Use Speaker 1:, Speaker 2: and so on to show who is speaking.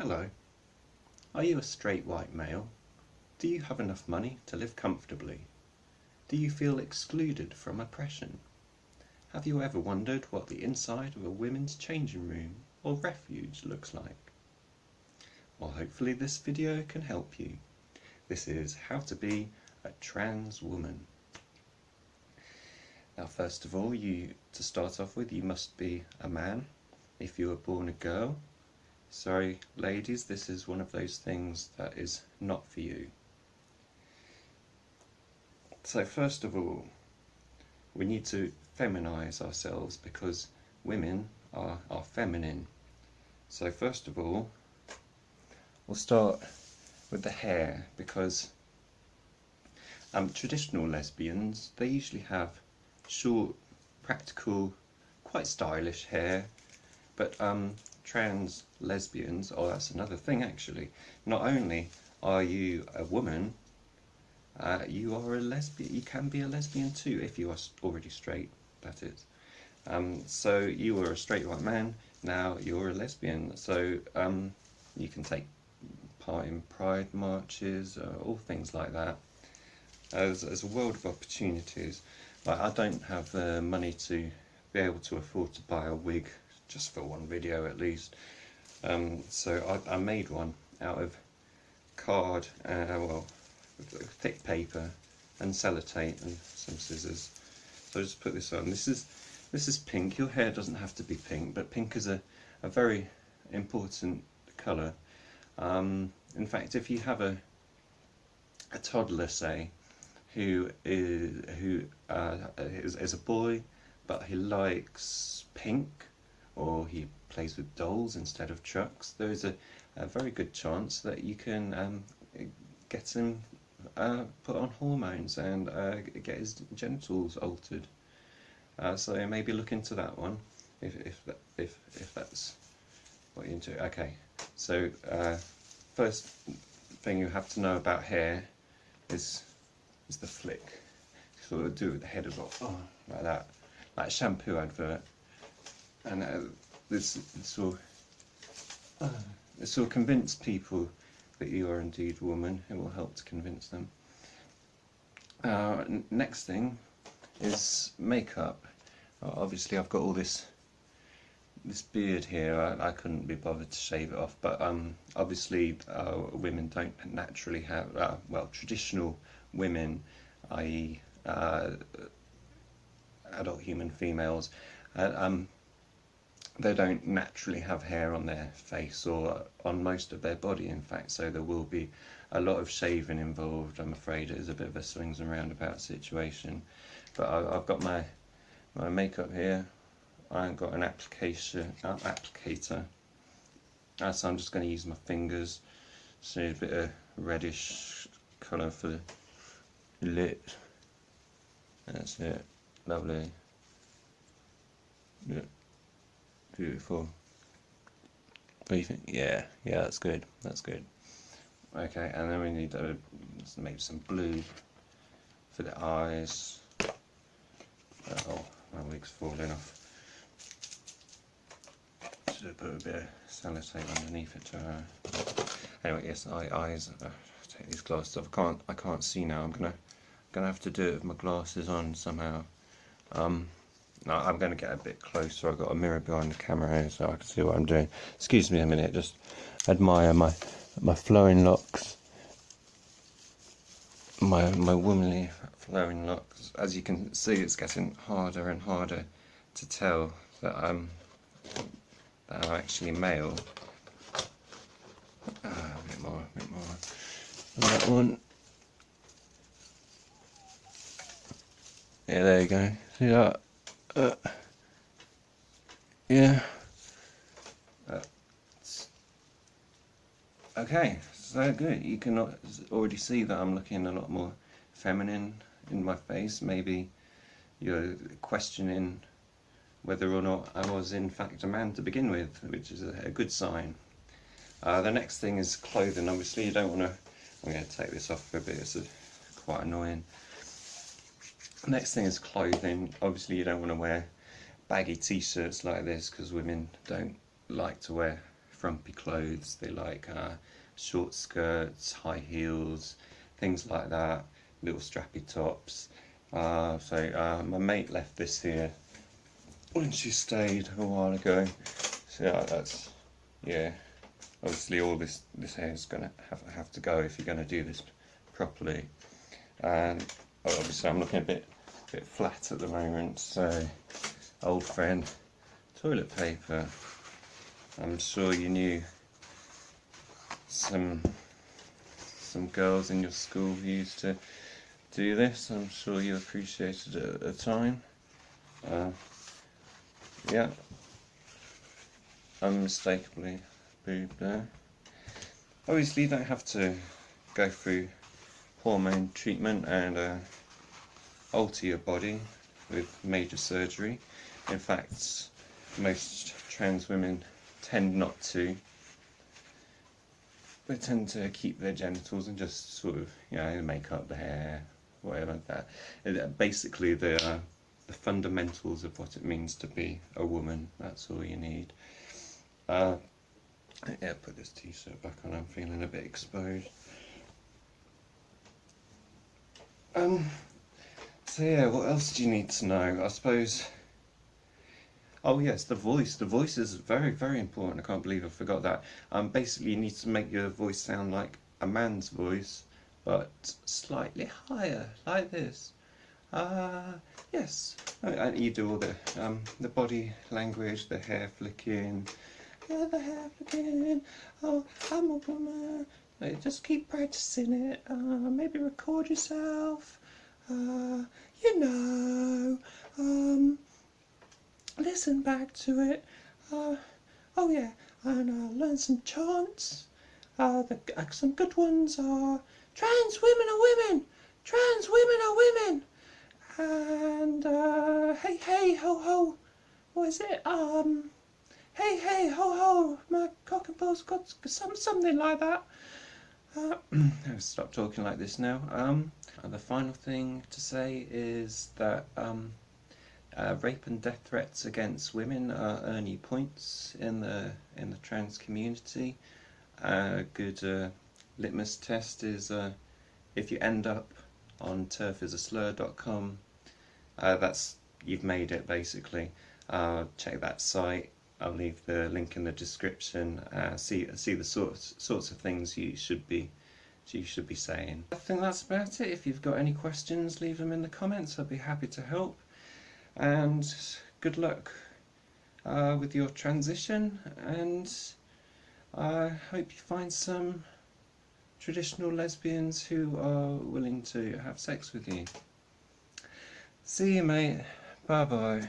Speaker 1: Hello. Are you a straight white male? Do you have enough money to live comfortably? Do you feel excluded from oppression? Have you ever wondered what the inside of a women's changing room or refuge looks like? Well, hopefully this video can help you. This is how to be a trans woman. Now, first of all, you to start off with, you must be a man. If you were born a girl, sorry, ladies, this is one of those things that is not for you. So, first of all, we need to feminize ourselves because women are, are feminine. So, first of all, we'll start with the hair because um, traditional lesbians they usually have short, practical, quite stylish hair. But um, trans lesbians, oh that's another thing actually, not only are you a woman, uh, you are a lesbian, you can be a lesbian too if you are already straight, that is. Um, so you were a straight white man, now you're a lesbian, so um, you can take part in pride marches, uh, all things like that. As, as a world of opportunities. Like I don't have the money to be able to afford to buy a wig just for one video at least. Um, so I, I, made one out of card, uh, well, thick paper and sellotape and some scissors. So I just put this on. This is this is pink. Your hair doesn't have to be pink, but pink is a, a very important colour. Um, in fact, if you have a a toddler, say, who is who uh, is, is, a boy, but he likes pink, or he plays with dolls instead of trucks. There is a, a very good chance that you can um, get him uh, put on hormones and uh, get his genitals altered. Uh, so maybe look into that one if if that, if if that's what you're into. Okay, so uh, first thing you have to know about hair is is the flick. So we'll do it with the head as well, oh, like that, like a shampoo advert. And uh, this, will uh, this will convince people that you are indeed a woman. It will help to convince them. Uh, next thing is makeup. obviously, I've got all this this beard here. I, I, couldn't be bothered to shave it off, but um, obviously, uh, women don't naturally have uh, well traditional women, i.e. Uh, adult human females, um, they don't naturally have hair on their face or on most of their body in fact so there will be a lot of shaving involved I'm afraid it is a bit of a swings and roundabout situation but I, have got my my makeup here I have got an application uh, applicator uh, so I'm just going to use my fingers so a bit of reddish colour for the lit. That's it. Lovely. Yeah. Beautiful. What do you think? Yeah, yeah, that's good. That's good. Okay, and then we need to make some blue for the eyes. Oh, my wig's falling off. Should put a bit of sellotape underneath it to. Uh... Anyway, yes, eye, eyes. Uh, take these glasses off. I can't. I can't see now. I'm gonna gonna have to do it with my glasses on somehow. Um, no, I'm going to get a bit closer. I've got a mirror behind the camera here so I can see what I'm doing. Excuse me a minute, just admire my my flowing locks. My my womanly flowing locks. As you can see, it's getting harder and harder to tell that I'm that I'm actually male. Uh, a bit more, a bit more. And that one. Yeah, there you go. See that? Uh, yeah. Uh, okay, so good. You can already see that I'm looking a lot more feminine in my face. Maybe you're questioning whether or not I was in fact a man to begin with, which is a, good sign. Uh, the next thing is clothing. Obviously, you don't want to. I'm going to take this off for a bit. It's a, quite annoying. Next thing is clothing. Obviously you don't want to wear baggy t-shirts like this because women don't like to wear frumpy clothes. They like uh, short skirts, high heels, things like that, little strappy tops. Uh, so uh, my mate left this here when she stayed a while ago. So yeah, that's yeah. Obviously, all this this hair is gonna have have to go if you're gonna do this properly. And obviously, I'm looking a bit bit flat at the moment. So, old friend, toilet paper. I'm sure you knew some some girls in your school who used to do this. I'm sure you appreciated it at the time. Uh, yeah, unmistakably boob there. Obviously, you don't have to go through hormone treatment and uh, alter your body with major surgery. In fact, most trans women tend not to. They tend to keep their genitals and just sort of, you know, make up the hair, whatever like that. It, uh, basically, the uh, the fundamentals of what it means to be a woman. That's all you need. Uh, yeah, put this t-shirt back on. I'm feeling a bit exposed. Um. So yeah, what else do you need to know? I suppose. Oh yes, the voice. The voice is very, very important. I can't believe I forgot that. Um, basically, you need to make your voice sound like a man's voice, but slightly higher, like this. Uh, yes. Uh, you do all the um, the body language, the hair flicking. Yeah, the hair flicking. Oh, I'm a woman. Just keep practicing it. Uh, maybe record yourself. Uh, you know. Um, listen back to it. Uh, oh yeah, and uh, learn some chants. Uh, the, uh, some good ones are trans women are women, trans women are women, and hey hey ho ho, what is it? Um, hey hey ho ho, my cock and balls got some something like that. Uh, I'll stop talking like this now. Um, and the final thing to say is that um, uh, rape and death threats against women are earning points in the in the trans community. A good uh, litmus test is uh, if you end up on terfisaslur.com, uh, that's you've made it basically. Uh, check that site. I'll leave the link in the description. Uh, see see the sorts sorts of things you should be you should be saying. I think that's about it. If you've got any questions, leave them in the comments. I'll be happy to help and good luck uh, with your transition and I hope you find some traditional lesbians who are willing to have sex with you. See you mate, bye bye.